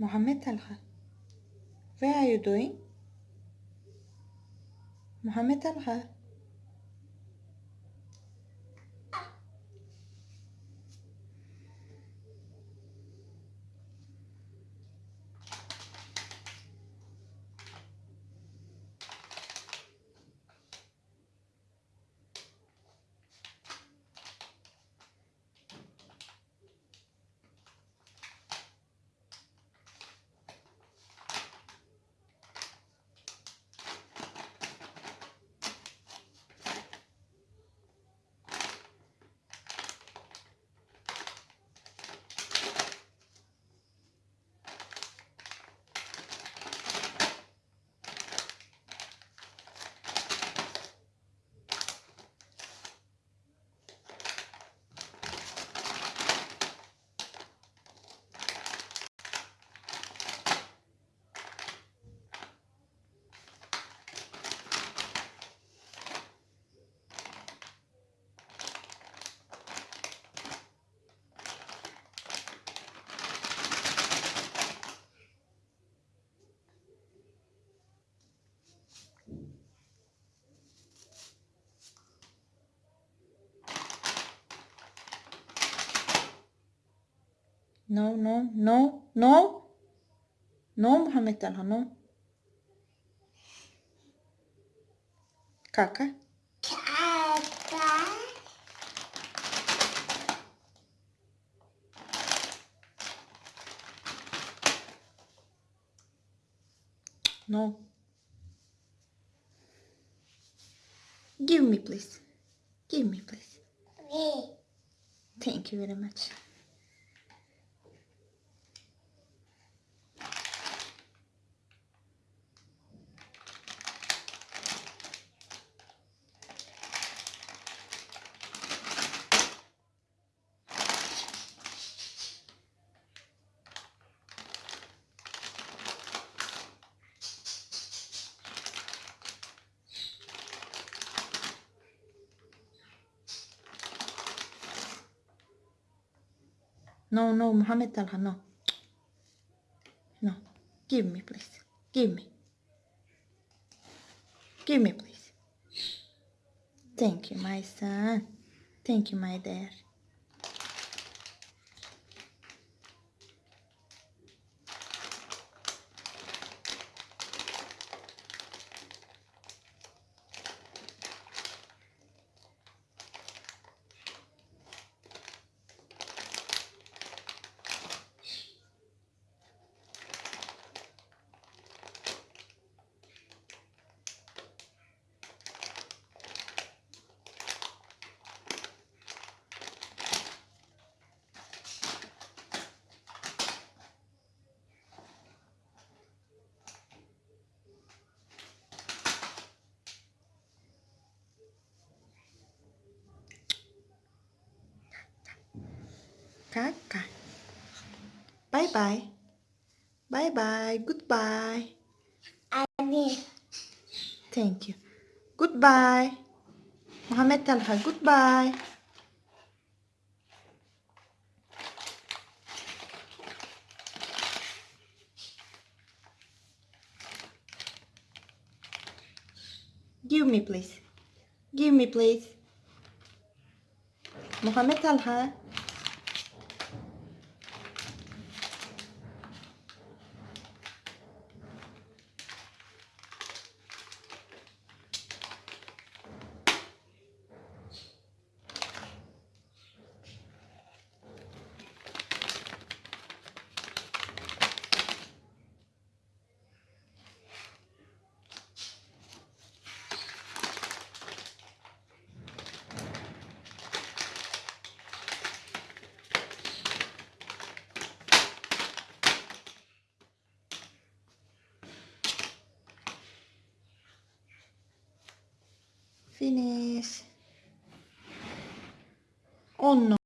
Mohammed Talha. Where are you doing? Mohammed Talha. No, no, no, no. No, Mohammed Talha, no. Kaka. No. Give me, please. Give me, please. Thank you very much. No, no, Mohammed Talha, no. No. Give me, please. Give me. Give me, please. Thank you, my son. Thank you, my dear. Kaka. Bye bye. Bye bye. Goodbye. Thank you. Goodbye. Mohammed Talha, goodbye. Give me, please. Give me, please. Mohammed Talha. Finish. 10